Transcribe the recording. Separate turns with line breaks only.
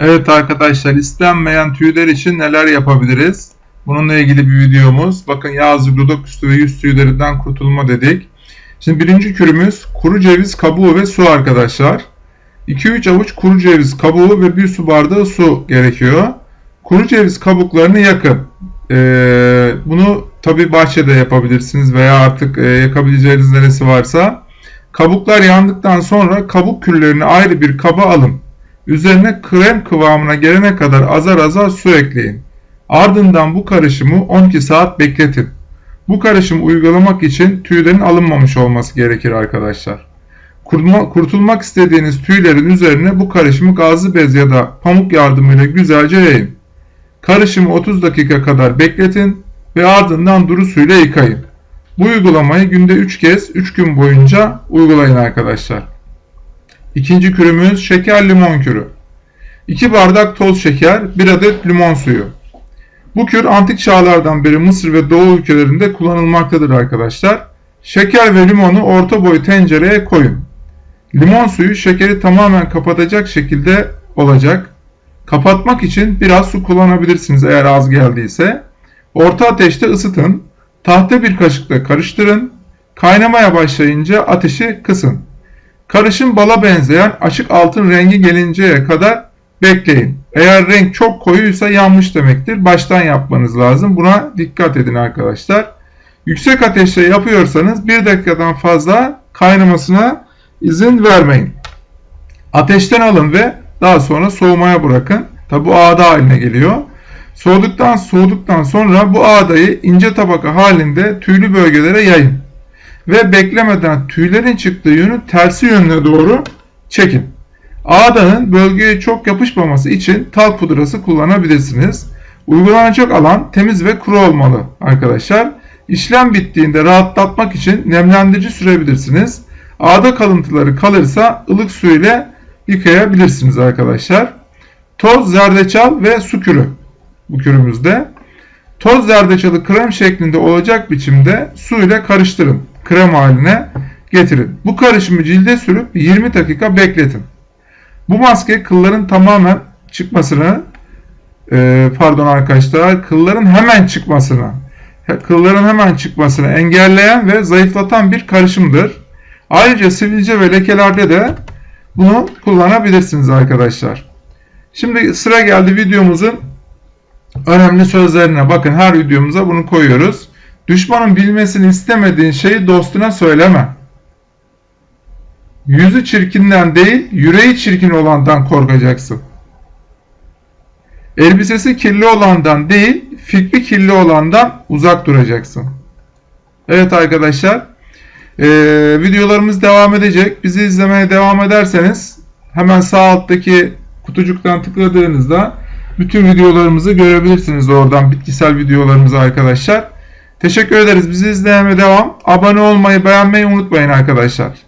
Evet arkadaşlar istenmeyen tüyler için neler yapabiliriz? Bununla ilgili bir videomuz. Bakın yağ dudak üstü ve yüz tüylerinden kurtulma dedik. Şimdi birinci kürümüz kuru ceviz kabuğu ve su arkadaşlar. 2-3 avuç kuru ceviz kabuğu ve 1 su bardağı su gerekiyor. Kuru ceviz kabuklarını yakın. Ee, bunu tabi bahçede yapabilirsiniz veya artık e, yakabileceğiniz neresi varsa. Kabuklar yandıktan sonra kabuk küllerini ayrı bir kaba alın. Üzerine krem kıvamına gelene kadar azar azar su ekleyin. Ardından bu karışımı 12 saat bekletin. Bu karışımı uygulamak için tüylerin alınmamış olması gerekir arkadaşlar. Kurtulmak istediğiniz tüylerin üzerine bu karışımı gazlı bez ya da pamuk yardımıyla güzelce yayın. Karışımı 30 dakika kadar bekletin ve ardından duru suyla yıkayın. Bu uygulamayı günde 3 kez 3 gün boyunca uygulayın arkadaşlar. İkinci kürümüz şeker limon kürü. 2 bardak toz şeker, 1 adet limon suyu. Bu kür antik çağlardan beri Mısır ve Doğu ülkelerinde kullanılmaktadır arkadaşlar. Şeker ve limonu orta boy tencereye koyun. Limon suyu şekeri tamamen kapatacak şekilde olacak. Kapatmak için biraz su kullanabilirsiniz eğer az geldiyse. Orta ateşte ısıtın. Tahta bir kaşıkla karıştırın. Kaynamaya başlayınca ateşi kısın. Karışım bala benzeyen açık altın rengi gelinceye kadar bekleyin. Eğer renk çok koyuysa yanmış demektir. Baştan yapmanız lazım. Buna dikkat edin arkadaşlar. Yüksek ateşte yapıyorsanız 1 dakikadan fazla kaynamasına izin vermeyin. Ateşten alın ve daha sonra soğumaya bırakın. Tabi bu ağda haline geliyor. Soğuduktan soğuduktan sonra bu ağdayı ince tabaka halinde tüylü bölgelere yayın. Ve beklemeden tüylerin çıktığı yönü tersi yönüne doğru çekin. Ağdanın bölgeye çok yapışmaması için talk pudrası kullanabilirsiniz. Uygulanacak alan temiz ve kuru olmalı arkadaşlar. İşlem bittiğinde rahatlatmak için nemlendirici sürebilirsiniz. Ağda kalıntıları kalırsa ılık su ile yıkayabilirsiniz arkadaşlar. Toz, zerdeçal ve su kürü bu kürümüzde. Toz zerdeçalı krem şeklinde olacak biçimde su ile karıştırın. Krem haline getirin. Bu karışımı cilde sürüp 20 dakika bekletin. Bu maske kılların tamamen çıkmasını e, pardon arkadaşlar kılların hemen çıkmasını kılların hemen çıkmasını engelleyen ve zayıflatan bir karışımdır. Ayrıca sivilce ve lekelerde de bunu kullanabilirsiniz arkadaşlar. Şimdi sıra geldi videomuzun önemli sözlerine. Bakın her videomuza bunu koyuyoruz. Düşmanın bilmesini istemediğin şeyi dostuna söyleme. Yüzü çirkinden değil, yüreği çirkin olandan korkacaksın. Elbisesi kirli olandan değil, fikri kirli olandan uzak duracaksın. Evet arkadaşlar, ee, videolarımız devam edecek. Bizi izlemeye devam ederseniz hemen sağ alttaki kutucuktan tıkladığınızda bütün videolarımızı görebilirsiniz oradan bitkisel videolarımızı arkadaşlar. Teşekkür ederiz. Bizi izlemeye devam. Abone olmayı, beğenmeyi unutmayın arkadaşlar.